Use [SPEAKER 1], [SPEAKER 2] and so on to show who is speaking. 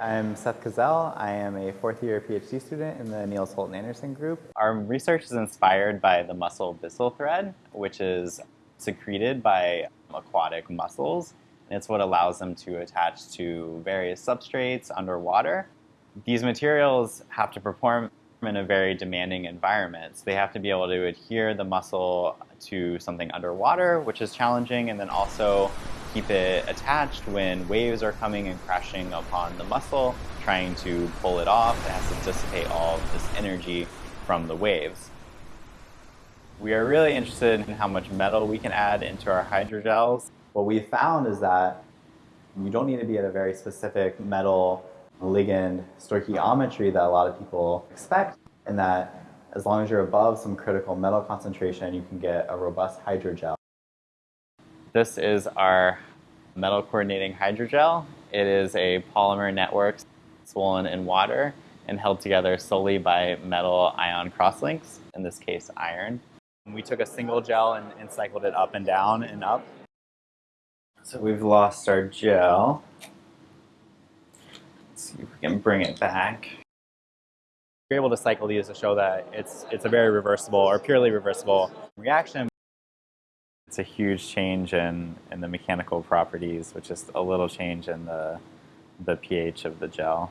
[SPEAKER 1] I'm Seth Cazzell. I am a fourth year PhD student in the Niels Holten Andersen group. Our research is inspired by the mussel byssal thread, which is secreted by aquatic mussels. And it's what allows them to attach to various substrates underwater. These materials have to perform in a very demanding environment. So they have to be able to adhere the mussel to something underwater, which is challenging, and then also keep it attached when waves are coming and crashing upon the mussel, trying to pull it off. It has to dissipate all of this energy from the waves. We are really interested in how much metal we can add into our hydrogels. What we found is that you don't need to be at a very specific metal ligand stoichiometry that a lot of people expect, and that as long as you're above some critical metal concentration, you can get a robust hydrogel. This is our metal coordinating hydrogel. It is a polymer network swollen in water and held together solely by metal ion crosslinks, in this case iron. We took a single gel and, and cycled it up and down and up. So we've lost our gel. Let's see if we can bring it back. We're able to cycle these to show that it's, it's a very reversible or purely reversible reaction. It's a huge change in, in the mechanical properties, which is a little change in the, the pH of the gel.